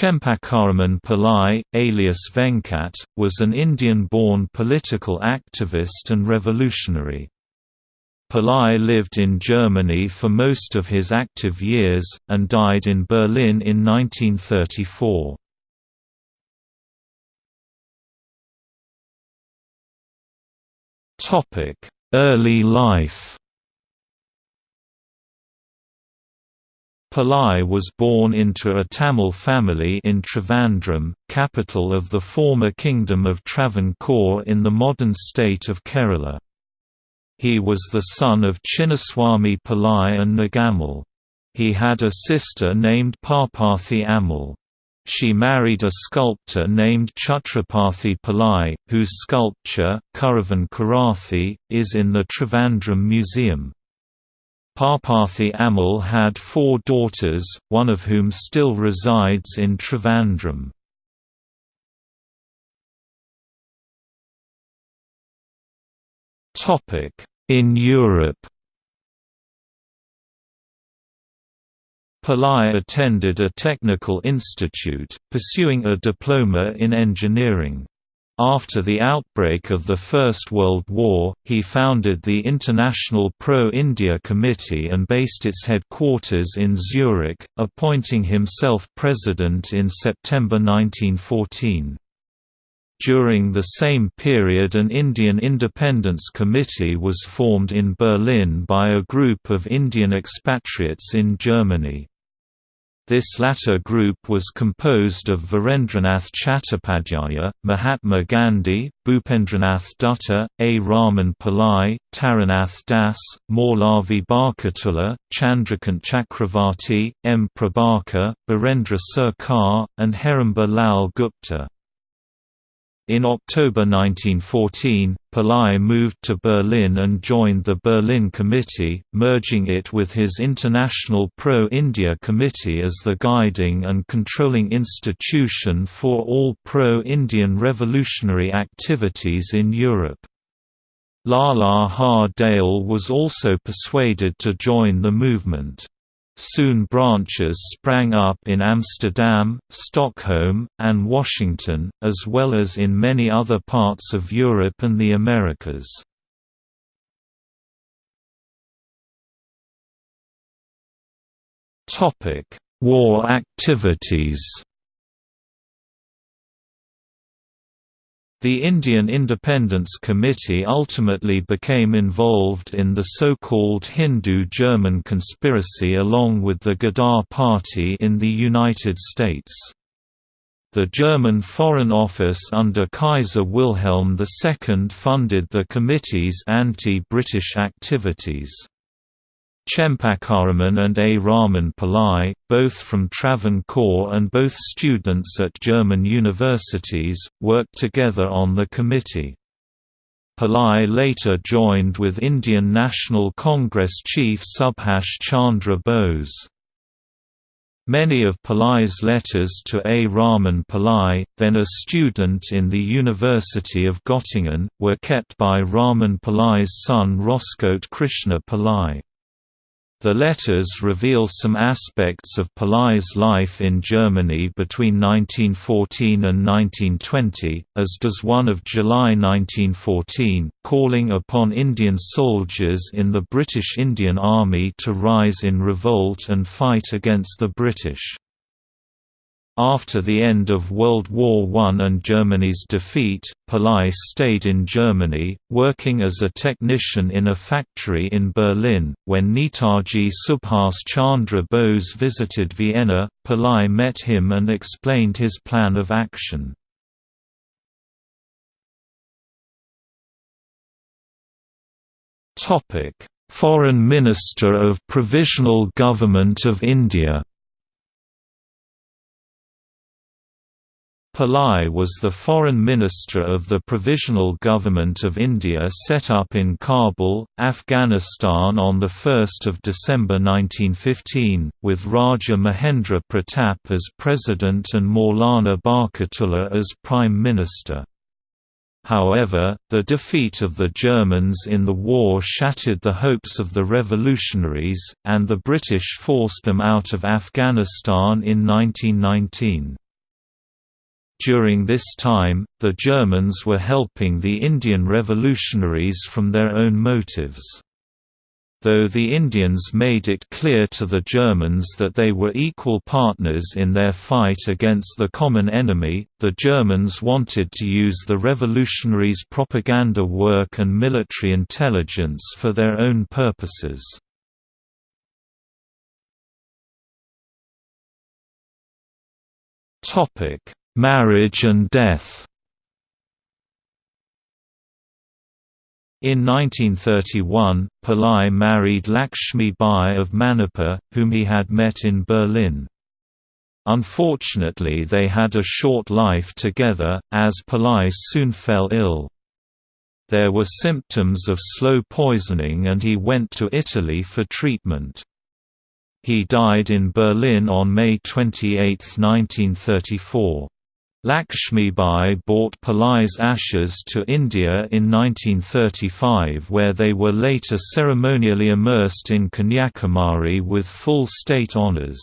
Chempakaraman Pillai, alias Venkat, was an Indian-born political activist and revolutionary. Pillai lived in Germany for most of his active years, and died in Berlin in 1934. Early life Pillai was born into a Tamil family in Trivandrum, capital of the former Kingdom of Travancore in the modern state of Kerala. He was the son of Chinnaswamy Pillai and Nagammal. He had a sister named Parpathi Ammal. She married a sculptor named Chhatrapathy Pillai, whose sculpture, Kuravan Kurathi, is in the Trivandrum Museum. Parpathi Ammal had four daughters, one of whom still resides in Trivandrum. In Europe Pillai attended a technical institute, pursuing a diploma in engineering. After the outbreak of the First World War, he founded the International Pro-India Committee and based its headquarters in Zurich, appointing himself president in September 1914. During the same period an Indian Independence Committee was formed in Berlin by a group of Indian expatriates in Germany. This latter group was composed of Virendranath Chattopadhyaya, Mahatma Gandhi, Bhupendranath Dutta, A. Raman Pillai, Taraknath Das, Maulavi Barkatullah, Chandrakant Chakravarti, M. Prabhakar, Birendra Sarkar, and Heramba Lal Gupta. In October 1914, Pillai moved to Berlin and joined the Berlin Committee, merging it with his International Pro-India Committee as the guiding and controlling institution for all pro-Indian revolutionary activities in Europe. Lala Har Dayal was also persuaded to join the movement. Soon branches sprang up in Amsterdam, Stockholm, and Washington, as well as in many other parts of Europe and the Americas. War activities The Indian Independence Committee ultimately became involved in the so-called Hindu-German conspiracy along with the Ghadar Party in the United States. The German Foreign Office under Kaiser Wilhelm II funded the committee's anti-British activities. Chempakaraman and A. Raman Pillai, both from Travancore and both students at German universities, worked together on the committee. Pillai later joined with Indian National Congress chief Subhash Chandra Bose. Many of Pillai's letters to A. Raman Pillai, then a student in the University of Göttingen, were kept by Raman Pillai's son Roscote Krishna Pillai. The letters reveal some aspects of Pillai's life in Germany between 1914 and 1920, as does one of July 1914, calling upon Indian soldiers in the British Indian Army to rise in revolt and fight against the British. After the end of World War I and Germany's defeat, Pillai stayed in Germany, working as a technician in a factory in Berlin. When Netaji Subhas Chandra Bose visited Vienna, Pillai met him and explained his plan of action. Foreign Minister of Provisional Government of India Pillai was the foreign minister of the Provisional Government of India set up in Kabul, Afghanistan on 1 December 1915, with Raja Mahendra Pratap as president and Maulana Barkatullah as prime minister. However, the defeat of the Germans in the war shattered the hopes of the revolutionaries, and the British forced them out of Afghanistan in 1919. During this time, the Germans were helping the Indian revolutionaries from their own motives. Though the Indians made it clear to the Germans that they were equal partners in their fight against the common enemy, the Germans wanted to use the revolutionaries' propaganda work and military intelligence for their own purposes. Marriage and death In 1931, Pillai married Lakshmi Bai of Manipur, whom he had met in Berlin. Unfortunately they had a short life together, as Pillai soon fell ill. There were symptoms of slow poisoning and he went to Italy for treatment. He died in Berlin on May 28, 1934. Lakshmibai brought Pillai's ashes to India in 1935 where they were later ceremonially immersed in Kanyakumari with full state honours.